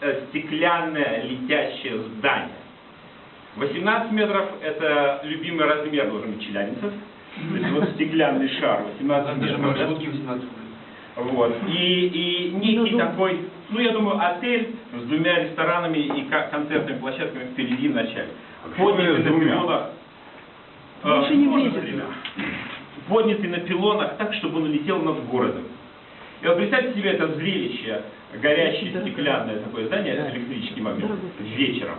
э, стеклянное летящее здание. 18 метров – это любимый размер должен быть челябинцев. То есть вот стеклянный шар 18 Даже метров. да? маршрутки 18 Вот. И, и некий такой, ну я думаю, отель с двумя ресторанами и концертными площадками впереди в начале. Поднятый на пилонах. э, тремя? Поднятый на пилонах так, чтобы он летел над городом. Себе это зрелище, горящее стеклянное такое здание с электрическим огнем вечером.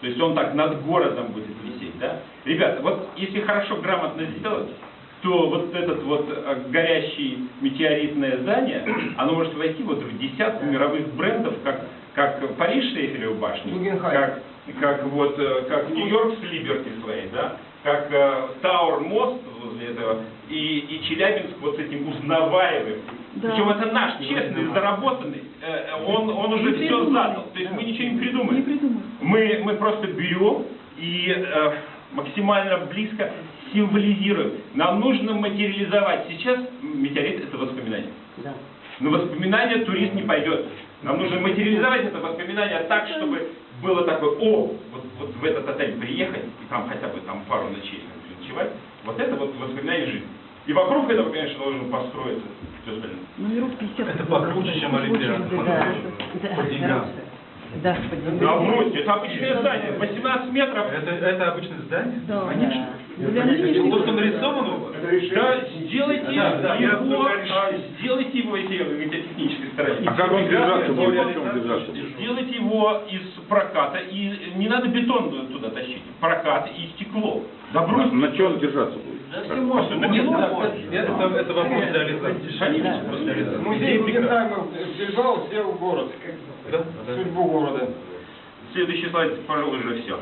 То есть он так над городом будет висеть, да? Ребята, вот если хорошо, грамотно сделать, то вот этот вот э, горящий метеоритное здание, оно может войти вот в десятку мировых брендов, как, как Париж с Эйфелевой башней, как, как вот, э, как Нью-Йорк с Либерти своей, да? как э, Тауэр мост возле этого, и, и Челябинск вот с этим узнаваемым. Да. Причем это наш, честный, заработанный, э, он, он уже Не все придумали. задал. То есть мы ничего не придумали. Не придумали. Мы, мы просто берем и э, максимально близко символизируем. Нам нужно материализовать. Сейчас метеорит – это воспоминание. Да. Но воспоминание турист не пойдет. Нам нужно материализовать это воспоминание так, чтобы было такое, о, вот, вот в этот отель приехать, и там хотя бы там пару ночей ночевать, вот это вот воспоминание жизни. И вокруг этого, конечно, должен построиться все остальное. Номеров 50. Это покруче, чем Олимпиада. Да, да, По деньгам. да, по Да деньгам. бросьте, это обычное здание, 18 метров. Это, это обычное здание? Да. Конечно. Это нынешних- то, что нарисовано? Да, сделайте Да, да, его, сделайте его, если стороне. А как он держаться будет? О чем держаться будет? Сделайте его из проката, и не надо бетон туда тащить, прокат и стекло. Да На, бросьте. на чем держаться будет? Да все можно, на Нет, это, вопрос реализации. Конечно. Музей Гугенхайма взял, сделал город, Да? Да. судьбу города. Следующий слайд, пожалуй, уже все.